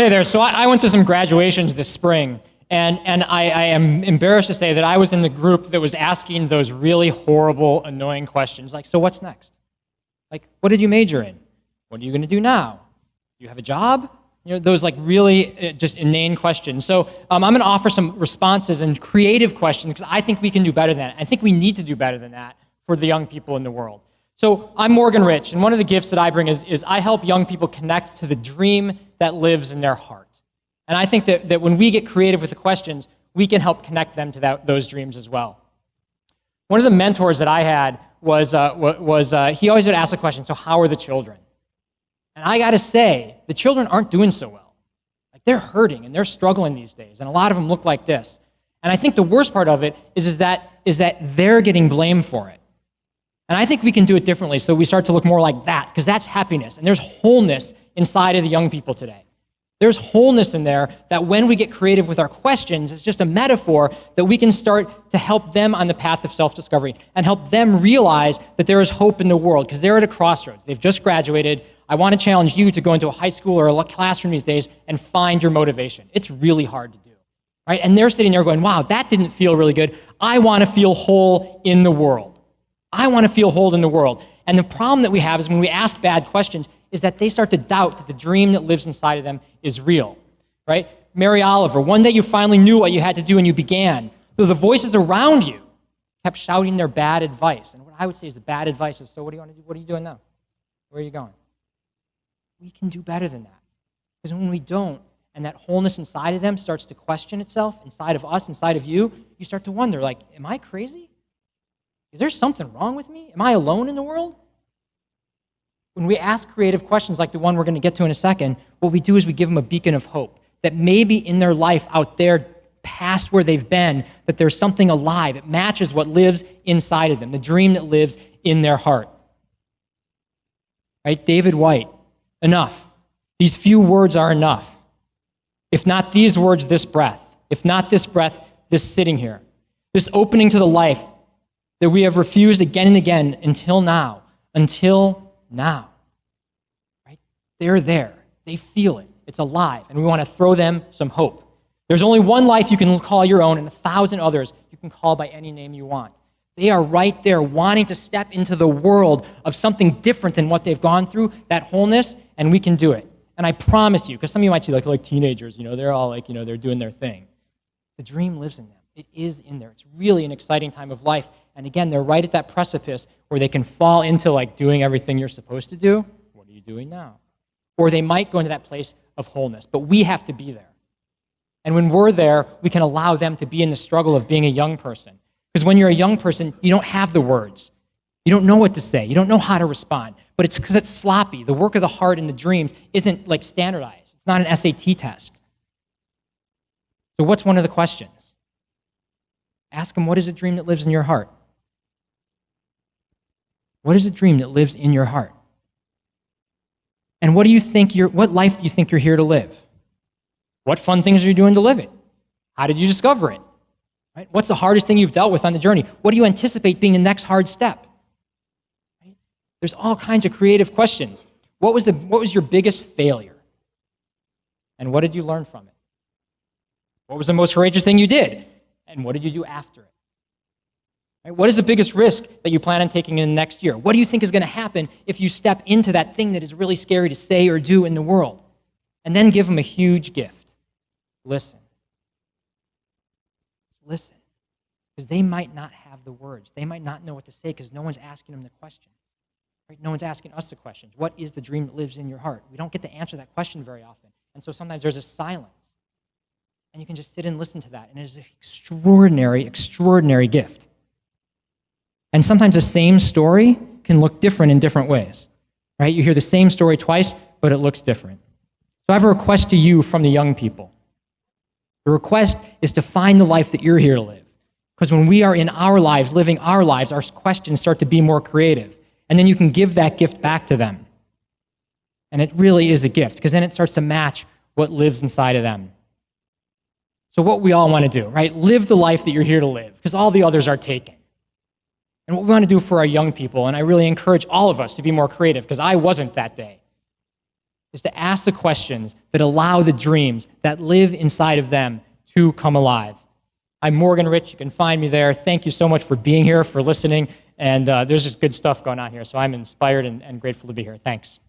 Hey there. So I, I went to some graduations this spring, and, and I, I, am embarrassed to say that I was in the group that was asking those really horrible, annoying questions like, so what's next? Like, what did you major in? What are you going to do now? Do you have a job? You know, those like really uh, just inane questions. So um, I'm going to offer some responses and creative questions because I think we can do better than that. I think we need to do better than that for the young people in the world. So I'm Morgan Rich, and one of the gifts that I bring is, is I help young people connect to the dream that lives in their heart. And I think that, that when we get creative with the questions, we can help connect them to that, those dreams as well. One of the mentors that I had was, uh, was uh, he always would ask the question, so how are the children? And I got to say, the children aren't doing so well. Like they're hurting and they're struggling these days, and a lot of them look like this. And I think the worst part of it is, is, that, is that they're getting blamed for it. And I think we can do it differently so we start to look more like that, because that's happiness, and there's wholeness inside of the young people today. There's wholeness in there that when we get creative with our questions, it's just a metaphor that we can start to help them on the path of self-discovery and help them realize that there is hope in the world because they're at a crossroads. They've just graduated. I want to challenge you to go into a high school or a classroom these days and find your motivation. It's really hard to do. Right? And they're sitting there going, wow, that didn't feel really good. I want to feel whole in the world. I want to feel whole in the world. And the problem that we have is when we ask bad questions, is that they start to doubt that the dream that lives inside of them is real, right? Mary Oliver, one day you finally knew what you had to do and you began, though the voices around you kept shouting their bad advice. And what I would say is the bad advice is, so what do you want to do? What are you doing now? Where are you going? We can do better than that. Because when we don't, and that wholeness inside of them starts to question itself, inside of us, inside of you, you start to wonder, like, am I crazy? Is there something wrong with me? Am I alone in the world? When we ask creative questions like the one we're going to get to in a second, what we do is we give them a beacon of hope that maybe in their life out there past where they've been, that there's something alive. It matches what lives inside of them, the dream that lives in their heart. Right? David Whyte, enough. These few words are enough. If not these words, this breath. If not this breath, this sitting here. This opening to the life that we have refused again and again until now. Until now. Right? They're there. They feel it. It's alive. And we want to throw them some hope. There's only one life you can call your own and a thousand others you can call by any name you want. They are right there wanting to step into the world of something different than what they've gone through, that wholeness, and we can do it. And I promise you, because some of you might see like, like teenagers, you know, they're all like, you know, they're doing their thing. The dream lives in them. It is in there. It's really an exciting time of life. And again, they're right at that precipice where they can fall into like doing everything you're supposed to do. What are you doing now? Or they might go into that place of wholeness. But we have to be there. And when we're there, we can allow them to be in the struggle of being a young person. Because when you're a young person, you don't have the words. You don't know what to say. You don't know how to respond. But it's because it's sloppy. The work of the heart and the dreams isn't like standardized. It's not an SAT test. So what's one of the questions? Ask them, what is a dream that lives in your heart? What is a dream that lives in your heart? And what do you think you're, what life do you think you're here to live? What fun things are you doing to live it? How did you discover it? Right? What's the hardest thing you've dealt with on the journey? What do you anticipate being the next hard step? Right? There's all kinds of creative questions. What was, the, what was your biggest failure? And what did you learn from it? What was the most courageous thing you did? And what did you do after it? Right? What is the biggest risk that you plan on taking in the next year? What do you think is going to happen if you step into that thing that is really scary to say or do in the world? And then give them a huge gift. Listen. Listen. Because they might not have the words. They might not know what to say because no one's asking them the questions. Right? No one's asking us the questions. What is the dream that lives in your heart? We don't get to answer that question very often. And so sometimes there's a silence. And you can just sit and listen to that. And it is an extraordinary, extraordinary gift. And sometimes the same story can look different in different ways. Right? You hear the same story twice, but it looks different. So I have a request to you from the young people. The request is to find the life that you're here to live. Because when we are in our lives, living our lives, our questions start to be more creative. And then you can give that gift back to them. And it really is a gift, because then it starts to match what lives inside of them. So what we all want to do, right? Live the life that you're here to live, because all the others are taken and what we want to do for our young people. And I really encourage all of us to be more creative because I wasn't that day. is to ask the questions that allow the dreams that live inside of them to come alive. I'm Morgan Rich. You can find me there. Thank you so much for being here, for listening. And uh, there's just good stuff going on here. So I'm inspired and, and grateful to be here. Thanks.